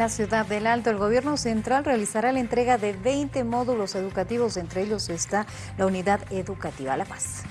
la ciudad del Alto, el gobierno central realizará la entrega de 20 módulos educativos, entre ellos está la unidad educativa La Paz.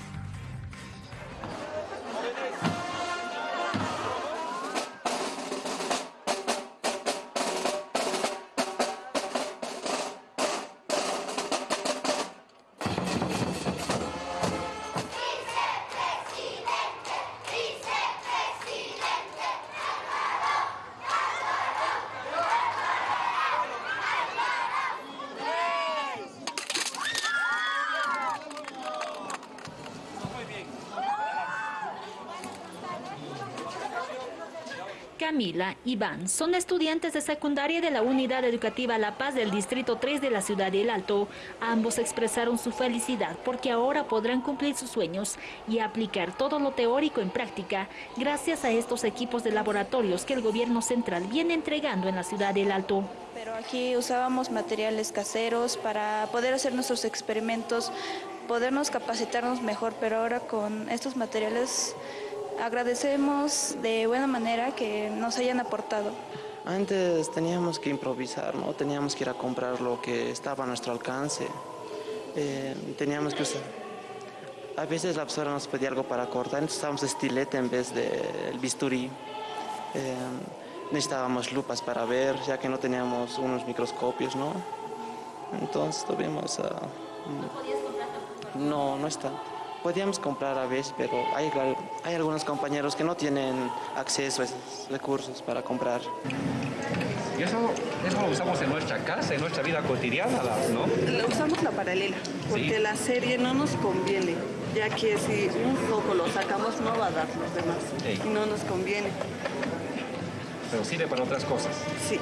Camila y Iván son estudiantes de secundaria de la Unidad Educativa La Paz del Distrito 3 de la Ciudad del Alto. Ambos expresaron su felicidad porque ahora podrán cumplir sus sueños y aplicar todo lo teórico en práctica gracias a estos equipos de laboratorios que el gobierno central viene entregando en la Ciudad del Alto. Pero aquí usábamos materiales caseros para poder hacer nuestros experimentos, podernos capacitarnos mejor, pero ahora con estos materiales agradecemos de buena manera que nos hayan aportado. Antes teníamos que improvisar, ¿no? teníamos que ir a comprar lo que estaba a nuestro alcance, eh, teníamos que usar. A veces la profesora nos pedía algo para cortar, entonces usábamos estilete en vez del bisturí. Eh, necesitábamos lupas para ver, ya que no teníamos unos microscopios, ¿no? Entonces tuvimos... Uh, no, no está. Podíamos comprar a veces, pero hay, hay algunos compañeros que no tienen acceso a esos recursos para comprar. Y eso, eso lo usamos en nuestra casa, en nuestra vida cotidiana, ¿no? Lo usamos la paralela, porque la serie no nos conviene, ya que si un poco lo sacamos no va a dar los demás, y no nos conviene. Pero sirve para otras cosas. Sí.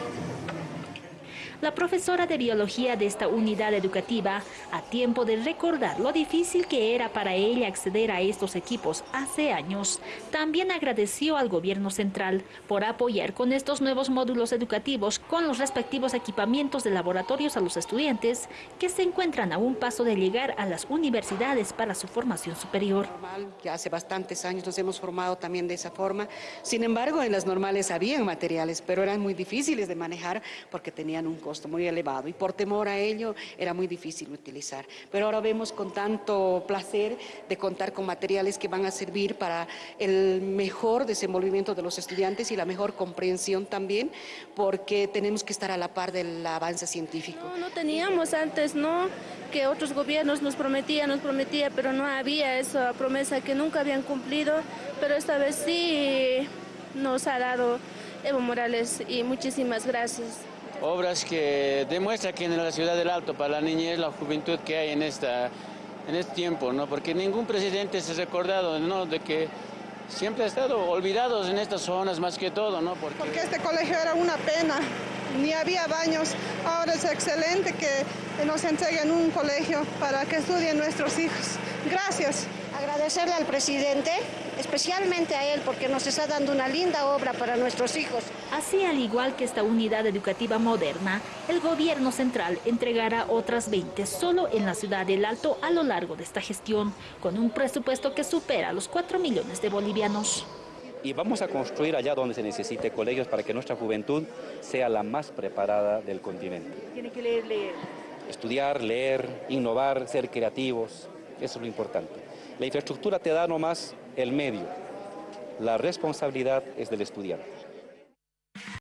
La profesora de biología de esta unidad educativa, a tiempo de recordar lo difícil que era para ella acceder a estos equipos hace años, también agradeció al gobierno central por apoyar con estos nuevos módulos educativos con los respectivos equipamientos de laboratorios a los estudiantes que se encuentran a un paso de llegar a las universidades para su formación superior. Ya hace bastantes años nos hemos formado también de esa forma. Sin embargo, en las normales habían materiales, pero eran muy difíciles de manejar porque tenían un costo muy elevado y por temor a ello era muy difícil utilizar. Pero ahora vemos con tanto placer de contar con materiales que van a servir para el mejor desenvolvimiento de los estudiantes y la mejor comprensión también, porque tenemos que estar a la par del avance científico. No, no teníamos antes, ¿no? Que otros gobiernos nos prometían, nos prometía, pero no había esa promesa que nunca habían cumplido, pero esta vez sí nos ha dado Evo Morales y muchísimas gracias obras que demuestran que en la ciudad del Alto, para la niñez, la juventud que hay en, esta, en este tiempo, ¿no? porque ningún presidente se ha recordado ¿no? de que siempre ha estado olvidados en estas zonas más que todo. ¿no? Porque... porque este colegio era una pena, ni había baños, ahora es excelente que nos entreguen un colegio para que estudien nuestros hijos. Gracias. Agradecerle al presidente, especialmente a él, porque nos está dando una linda obra para nuestros hijos. Así, al igual que esta unidad educativa moderna, el gobierno central entregará otras 20 solo en la ciudad del Alto a lo largo de esta gestión, con un presupuesto que supera los 4 millones de bolivianos. Y vamos a construir allá donde se necesite colegios para que nuestra juventud sea la más preparada del continente. Tiene que leer, leer. Estudiar, leer, innovar, ser creativos, eso es lo importante. La infraestructura te da nomás el medio, la responsabilidad es del estudiante.